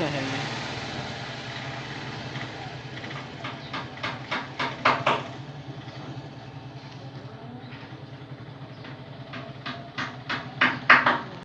लगाया मैंने ऐसा है ये